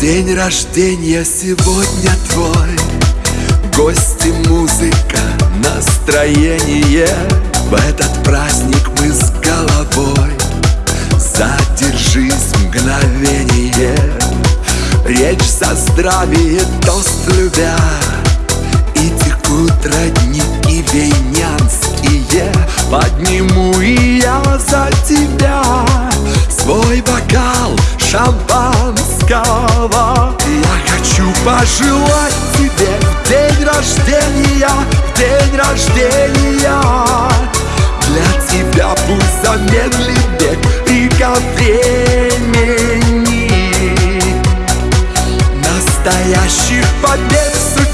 День рождения сегодня твой. Гости, музыка, настроение. В этот праздник мы с головой. Задержись мгновение. Речь за здравие, тост любя. И текут родники вейнянские Подниму пожелать тебе в день рождения В день рождения. Для тебя пусть замедлит бег Река времени. Настоящих побед в